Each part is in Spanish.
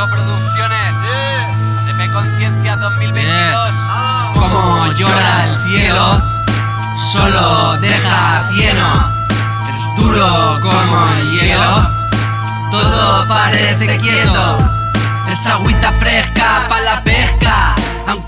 Marco Producciones. EP Conciencia 2022. Como llora el cielo, solo deja cieno. Es duro como el hielo, todo parece quieto. Es agüita fresca para la pesca,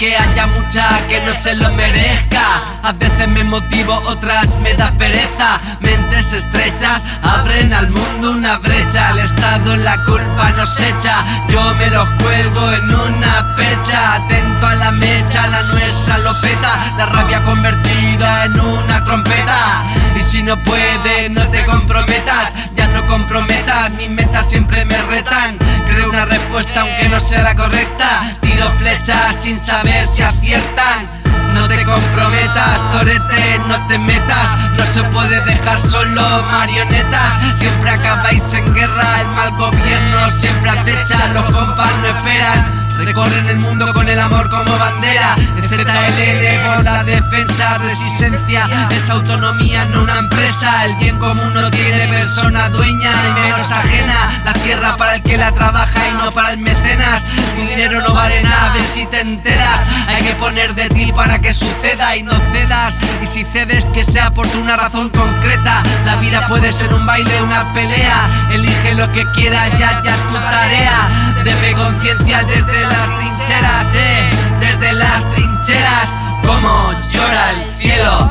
aunque haya mucha que no se lo merezca. A veces me motivo, otras me da pereza. Mentes estrechas abren al mundo una brecha. El Estado la culpa nos echa. Yo me los cuelgo en una percha. Atento a la mecha, la nuestra lo peta. La rabia convertida en una trompeta. Y si no puedes, no te comprometas. Comprometas, mis metas siempre me retan. Creo una respuesta aunque no sea la correcta. Tiro flechas sin saber si aciertan. No te comprometas, torete, no te metas No se puede dejar solo marionetas Siempre acabáis en guerra, el mal gobierno siempre acecha Los compas no esperan Recorren el mundo con el amor como bandera por la defensa, resistencia Es autonomía, no una empresa. El bien común no tiene persona dueña y menos ajena. La tierra para el que la trabaja y no para el mecenas. Tu dinero no vale nada, ves si te enteras. Hay que poner de ti para que suceda y no cedas. Y si cedes que sea por una razón concreta. La vida puede ser un baile, una pelea. Elige lo que quiera, ya, ya tu tarea. Debe conciencia desde las trincheras, Como llora el cielo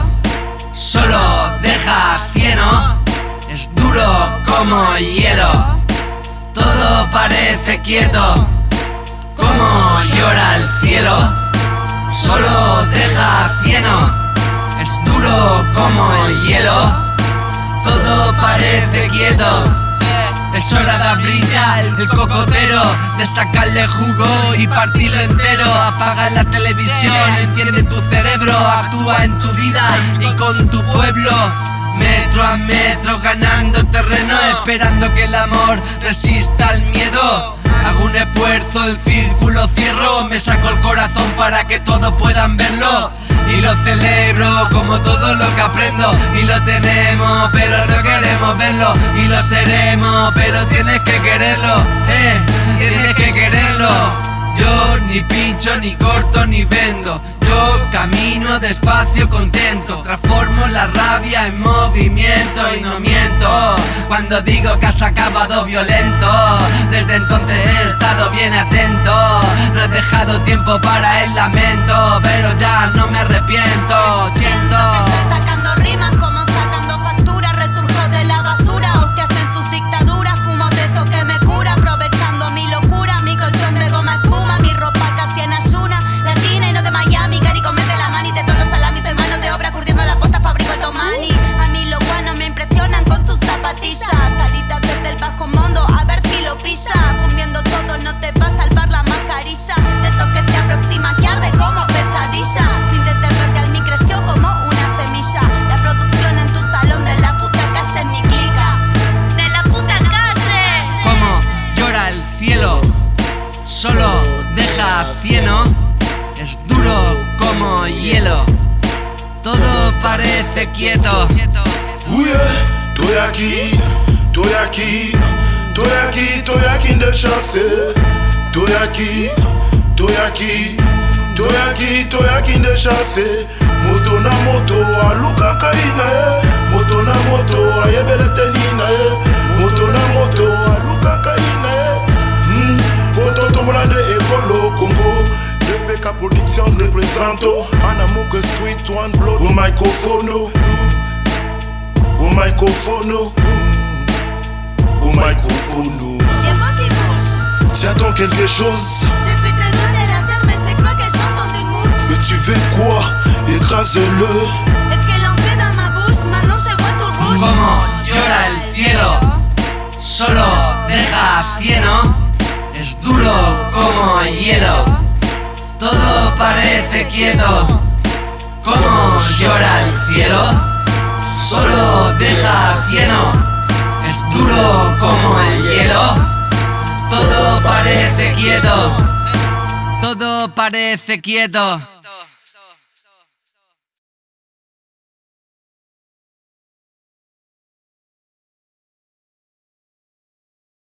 Solo deja cieno Es duro como hielo. Todo parece quieto Como llora el cielo Solo deja cieno Es duro como el hielo. Todo parece quieto es hora de brillar el cocotero, de sacarle jugo y partirlo entero. Apaga la televisión, enciende tu cerebro, actúa en tu vida y con tu pueblo. Metro a metro ganando terreno, esperando que el amor resista al miedo. Hago un esfuerzo, el círculo cierro, me saco el corazón para que todos puedan verlo. Y lo celebro como todo lo que aprendo. Y lo tenemos pero no queremos verlo. Y lo seremos pero tienes que quererlo Eh, tienes que quererlo. Yo ni pincho, ni corto, ni vendo Yo camino despacio contento. Transformo la rabia en movimiento y no miento. Cuando digo que has acabado violento Desde entonces he estado bien atento. No he dejado tiempo para el lamento Pero ya no me arrepiento. Siento que estoy sacando rimas como hielo Todo parece quieto Ouye, estoy aquí, estoy aquí, estoy aquí, estoy aquí de chance. Estoy aquí, estoy aquí, estoy aquí, estoy aquí de chance. Moto na moto, aluka kaina Un amour que sweet one blood. Au microphono Au microphono Au microphono J'attends quelque chose. C'est suite le nom de la peur Mais chaque fois qu'elle chante on démousse Mais tu veux quoi? Écrase-le. Est-ce qu'elle entrait dans ma bouche? Maintenant je vois tout rouge. Como llora el cielo Solo deja bien, ¿no? Parece quieto. Como llora el cielo Solo deja cieno. Es duro como el hielo. Todo parece quieto. Todo parece quieto